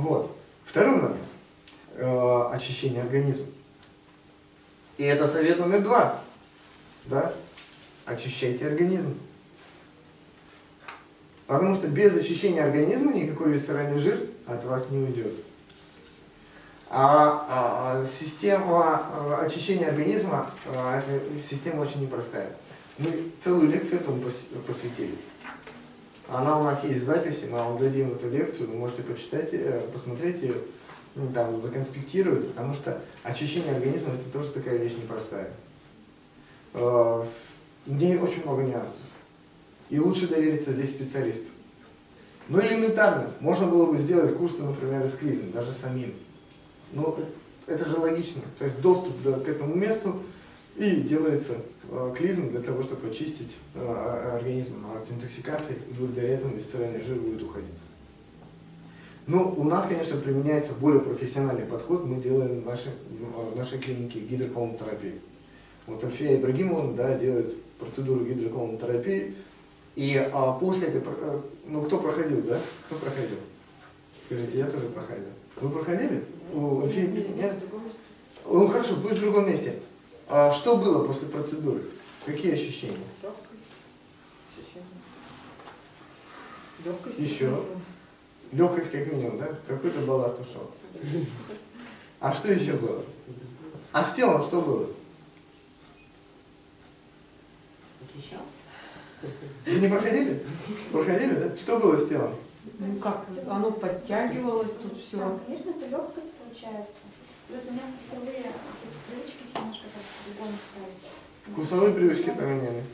Вот. Второй момент. Э, очищение организма. И это совет номер два. Да? Очищайте организм. Потому что без очищения организма никакой висцеральный жир от вас не уйдет. А, а система а, очищения организма, а, система очень непростая. Мы целую лекцию этому посвятили. Она у нас есть в записи, мы вам дадим эту лекцию, вы можете почитать, э, посмотреть ее, ну, там, законспектировать, потому что очищение организма это тоже такая вещь непростая. В ней очень много нюансов. И лучше довериться здесь специалисту. Ну элементарно, можно было бы сделать курсы, например, из клизм, даже самим. Но это же логично. То есть доступ к этому месту и делается э, клизм для того, чтобы очистить э, организм от интоксикации, и благодаря этому висцеральный жир будет уходить. Ну, у нас, конечно, применяется более профессиональный подход. Мы делаем в нашей, в нашей клинике гидроколонотерапию. Вот Альфия Ибрагимова да, делает процедуру гидроколонотерапии. И а, после этой, э, ну кто проходил, да? Кто проходил? Скажите, я тоже проходил. Вы проходили? У Альфии нет? Ну хорошо, будет в другом месте. А что было после процедуры? Какие ощущения? Легкость. Еще. Легкость как минимум, да? Какой-то балласт ушел. А что еще было? А с телом что было? Вы не проходили? Проходили, да? Что было с телом? Ну как, оно подтягивалось, тут все. Да, конечно, это легкость получается. И вот у меня вкусовые привычки немножко так по-другому стали. Вкусовые привычки поменяли.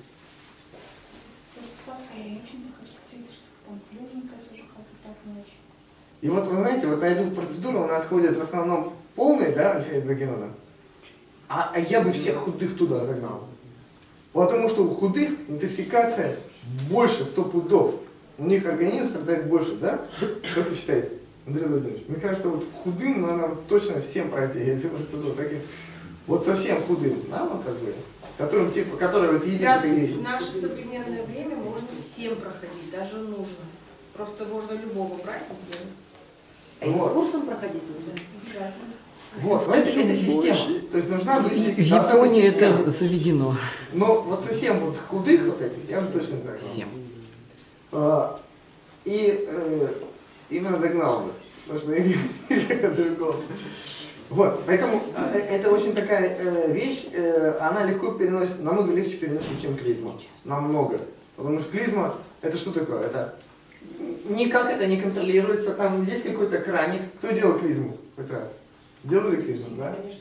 И вот вы знаете, вот на эту процедуру у нас ходят в основном полные, да, Альфия Ибрагимовна? А, а я бы всех худых туда загнал. Потому что у худых интоксикация больше 100 пудов. У них организм страдает больше, да? Как вы считаете, Андрей Владимирович? Мне кажется, вот худым надо точно всем пройти эту процедуру. Таким, вот совсем худым, да, вот как бы, которым, типа, которые вот едят и... В наше современное время можно всем проходить, даже нужно. Просто можно любого брать и делать. А вот. курсом проходить нужно? Вот, смотрите, это, это система. То есть нужна быть В Японии это заведено. Но вот совсем вот худых вот этих, я бы точно загнал. Всем. А, и э, именно загнал бы. Потому что другого. Вот, поэтому э, это очень такая э, вещь, э, она легко переносит, намного легче переносит, чем клизма. Намного. Потому что клизма, это что такое? Это никак это не контролируется, там есть какой-то краник. Кто делал клизму хоть раз? Делали клизму, да? Конечно.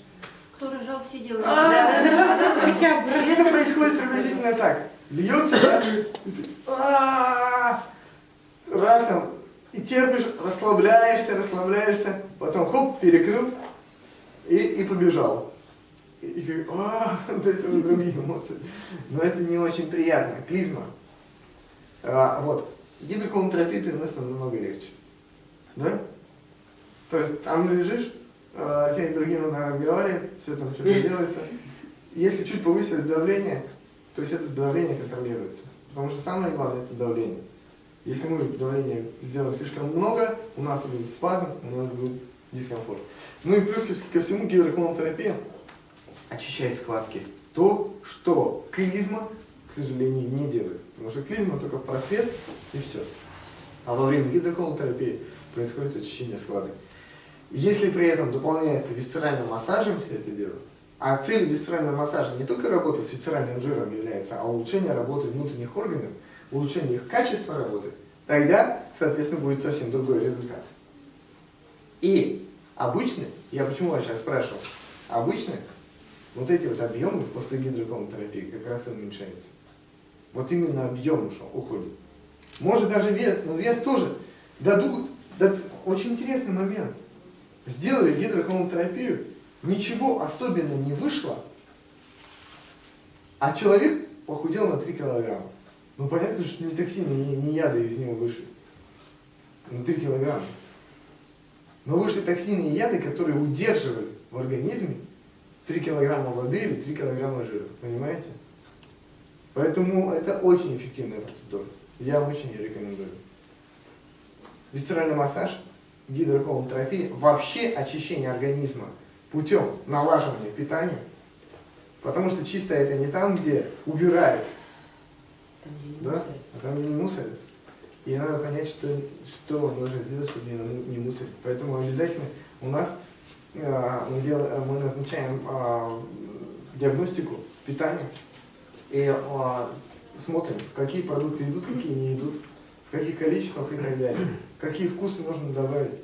Кто рожал, все делают. И это происходит приблизительно так. Льется, да? Раз там, и терпишь, расслабляешься, расслабляешься, потом хоп, перекрыл и, и побежал. И, и ты, а, то есть уже другие эмоции. Но это не очень приятно. Клизма. А, вот. Гидроколонотерапия переносится намного легче. Да? То есть там лежишь, Альфия Ибрагимовна разговаривает, все там что-то делается. Если чуть повысилось давление, то есть это давление контролируется. Потому что самое главное это давление. Если мы давление сделаем слишком много, у нас будет спазм, у нас будет дискомфорт. Ну и плюс ко всему гидроколонотерапия очищает складки. То, что клизма, к сожалению, не делает. Потому что клизма только просвет и все. А во время гидроколонотерапии происходит очищение складок. Если при этом дополняется висцеральным массажем все это дело, а цель висцерального массажа не только работа с висцеральным жиром является, а улучшение работы внутренних органов, улучшение их качества работы, тогда, соответственно, будет совсем другой результат. И обычно, я почему вас сейчас спрашивал, обычно вот эти вот объемы после гидроколонотерапии как раз и уменьшаются. Вот именно объем ушел, уходит. Может даже вес, но вес тоже дадут, дадут очень интересный момент. Сделали гидроколонотерапию, ничего особенно не вышло, а человек похудел на 3 килограмма. Ну понятно, что не токсины, не, не яды из него вышли. На 3 килограмма. Но вышли токсины и яды, которые удерживали в организме 3 килограмма воды или 3 килограмма жира. Понимаете? Поэтому это очень эффективная процедура. Я очень ее рекомендую. Висцеральный массаж гидроколонотерапии вообще очищение организма путем налаживания питания. Потому что чисто это не там, где убирают, да, мусорят. а там, не мусорят. И надо понять, что, что нужно сделать, чтобы не, не мусорить. Поэтому обязательно у нас э, мы, дел- мы назначаем э, диагностику питания и э, смотрим, какие продукты идут, какие не идут, в каких количествах и так далее, какие вкусы нужно добавить.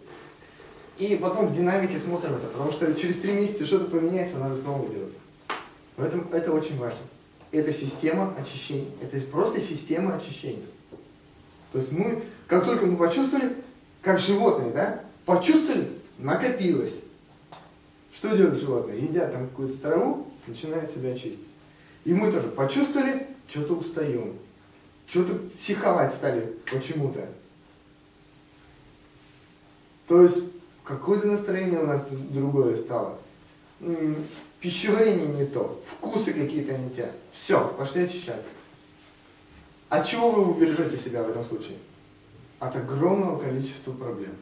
И потом в динамике смотрим это, потому что через три месяца что-то поменяется, надо снова делать. Поэтому это очень важно. Это система очищения. Это просто система очищения. То есть мы, как только мы почувствовали, как животные, да, почувствовали, накопилось. Что делают животные? Едят там какую-то траву, начинают себя очистить. И мы тоже почувствовали, что-то устаем. Что-то психовать стали почему-то. То есть какое-то настроение у нас другое стало. Пищеварение не то, вкусы какие-то не те. Все, пошли очищаться. От чего вы убережете себя в этом случае? От огромного количества проблем.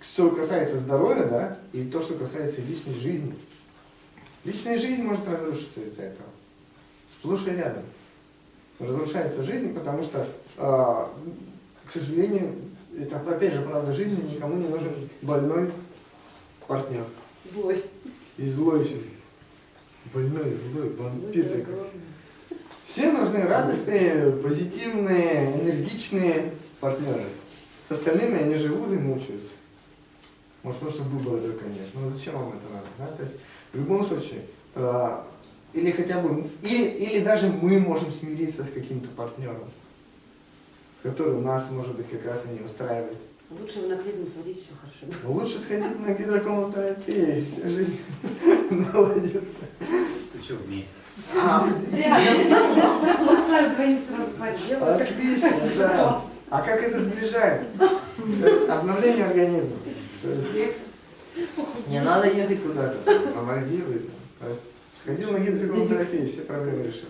Что касается здоровья, да, и то, что касается личной жизни. Личная жизнь может разрушиться из-за этого. Сплошь и рядом. Разрушается жизнь, потому что, а, к сожалению, это опять же правда жизни, никому не нужен больной партнер. Злой. И злой еще. Больной, злой, такой. огромный. Все нужны радостные, позитивные, энергичные партнеры. С остальными они живут и мучаются. Может, потому что выбора только нет. Но зачем вам это надо? Да? То есть, в любом случае, э, или хотя бы, или, или даже мы можем смириться с каким-то партнером, который нас, может быть, как раз и не устраивает. Лучше в наклизм сводить, все хорошо. Но лучше сходить на гидроколонотерапию, и вся жизнь наладится. Причем вместе. А, Мы с вами двоим сразу поделаем. Отлично, да. А как это сближает? То есть обновление организма. Есть не надо ехать куда-то, на Мальдивы. То есть сходил на гидроколонотерапию, все проблемы решил.